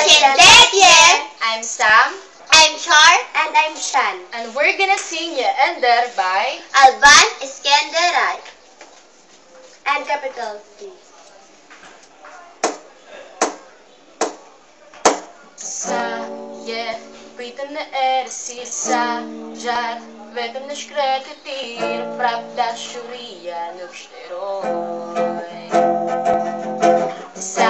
Pashendetje! I'm Sam, I'm Char. And I'm Shan. and we're gonna sing Ya Ender by Alban Skenderaj. And capital T. Sa Je Pitanje er si sa Žad Vedem ne škrete tir Pravda šurija nuk shteroj Sa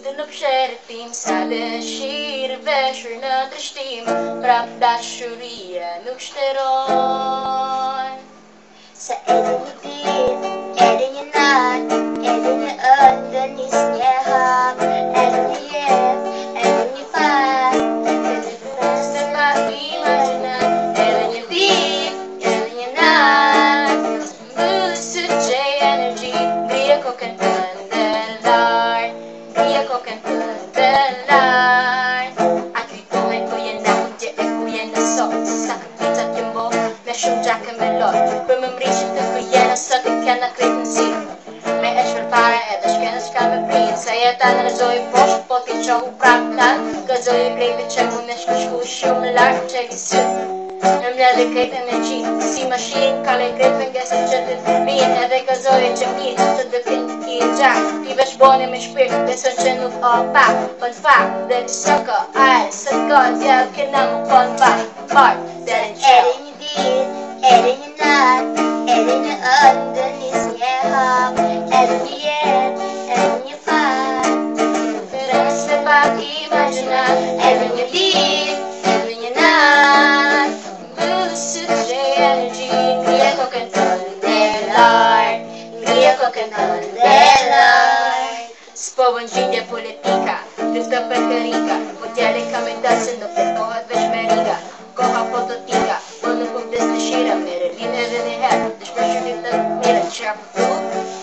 Idunub şeritim sade şiir ve şurna drıştim Pravda şuriye nükşteron Sa edin sot Sa këpicat jëmbo me shumë gjakë me lot Për më mrishit të ku jenë sot e kena kretë në si Me e shpërfare edhe shkene shka me prinë Se jeta në rëzoj poshtë po t'i qohu prap tanë Gëzoj e grejtë që mu me shku shku shumë lartë që ki sy Në mle dhe krejtë energji Si mashinë ka le krejtë me ngesë që të vinë Edhe gëzoj e që mirë të dëpin i gjak Ti vesh bone me me riga Koha po të tika Po nuk po vdes në shira Me relin edhe një herë Dhe shpër shumë të mire që po tu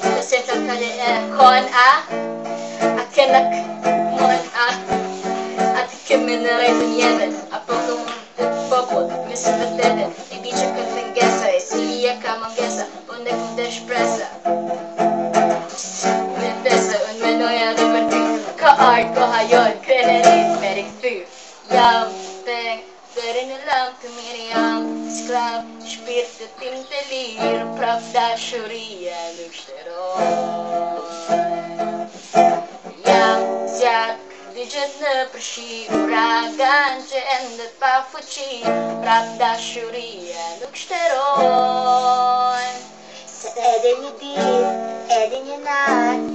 Dhe se të kalle e kohën a A kenak mon a A rejtë njëve Apo në mund të popot Me së vërtete I di Ka art, ka hajon Krenerit me rikëthy Jam peng Dere në lam të mirë jam. Sklav, shpirt të tim të lirë Prap dashuria nuk shteroj Jam zjak, digjet në përshi Uragan që endet pa fuqi Prap dashuria nuk Se edhe një dit, edhe një nat,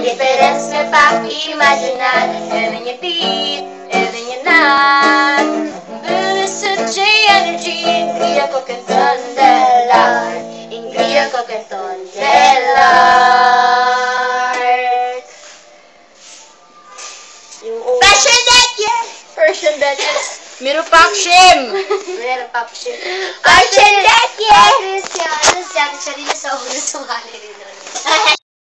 diferencias me pa' imaginar Even you beat, even you not Blue is such energy Incría cualquier thunderlar Incría cualquier thunderlar Fashion that yes! Fashion that yes! Meron pa akshim! Meron pa akshim. Akshim that yes! Ano siya? Ano siya? Ano siya? Ano siya? Ano siya? Ano siya? Ano siya?